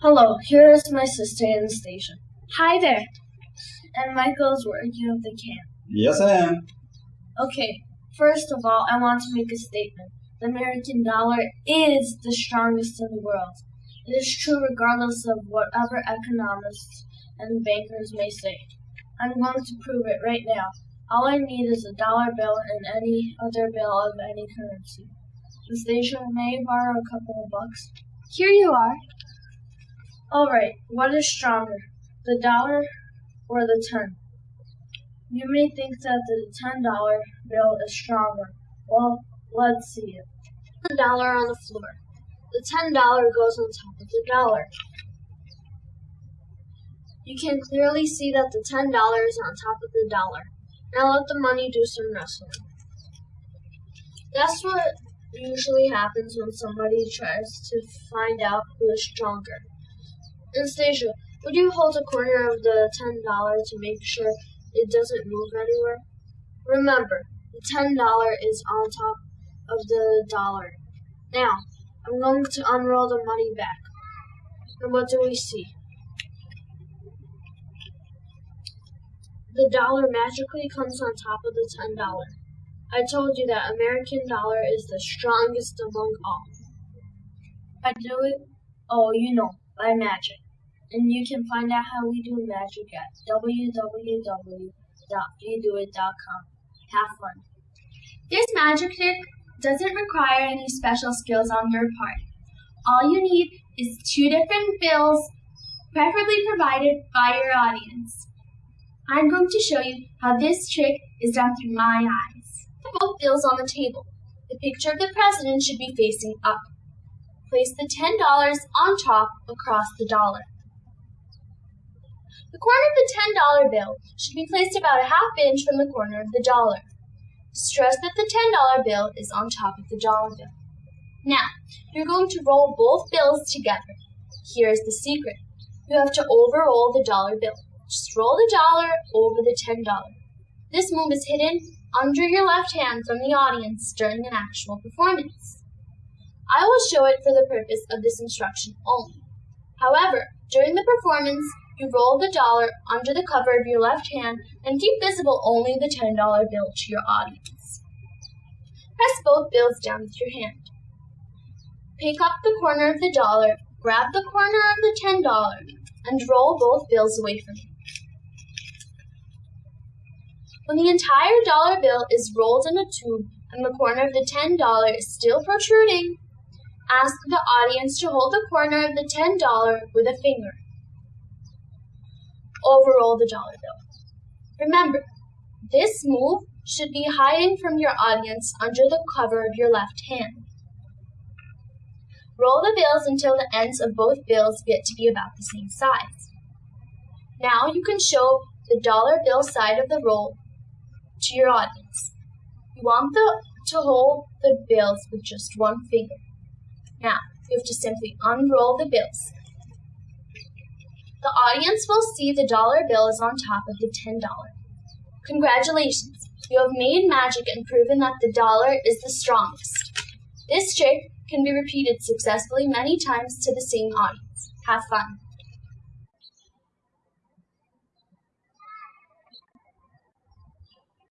Hello, here is my sister in Anastasia. Hi there. And Michael is working with the camp. Yes, I am. Okay, first of all, I want to make a statement. The American dollar is the strongest in the world. It is true regardless of whatever economists and bankers may say. I'm going to prove it right now. All I need is a dollar bill and any other bill of any currency. The Anastasia, may borrow a couple of bucks? Here you are. All right, what is stronger, the dollar or the ten? You may think that the ten dollar bill is stronger. Well, let's see it. The dollar on the floor. The ten dollar goes on top of the dollar. You can clearly see that the ten dollar is on top of the dollar. Now let the money do some wrestling. That's what usually happens when somebody tries to find out who is stronger. Anastasia, would you hold a corner of the ten dollar to make sure it doesn't move anywhere? Remember, the ten dollar is on top of the dollar. Now, I'm going to unroll the money back. And what do we see? The dollar magically comes on top of the ten dollar. I told you that American dollar is the strongest among all. I do it, oh, you know, by magic. And you can find out how we do magic at www.wedoit.com. Have fun. This magic trick doesn't require any special skills on your part. All you need is two different bills, preferably provided by your audience. I'm going to show you how this trick is done through my eyes. Put both bills on the table. The picture of the president should be facing up. Place the $10 on top across the dollar. The corner of the $10 bill should be placed about a half inch from the corner of the dollar. Stress that the $10 bill is on top of the dollar bill. Now, you're going to roll both bills together. Here's the secret. You have to overroll the dollar bill. Just roll the dollar over the $10. This move is hidden under your left hand from the audience during an actual performance. I will show it for the purpose of this instruction only. However, during the performance, you roll the dollar under the cover of your left hand and keep visible only the $10 bill to your audience. Press both bills down with your hand. Pick up the corner of the dollar, grab the corner of the $10, and roll both bills away from you. When the entire dollar bill is rolled in a tube and the corner of the $10 is still protruding, ask the audience to hold the corner of the $10 with a finger overroll the dollar bill. Remember, this move should be hiding from your audience under the cover of your left hand. Roll the bills until the ends of both bills get to be about the same size. Now you can show the dollar bill side of the roll to your audience. You want the, to hold the bills with just one finger. Now, you have to simply unroll the bills. The audience will see the dollar bill is on top of the $10. Congratulations! You have made magic and proven that the dollar is the strongest. This trick can be repeated successfully many times to the same audience. Have fun!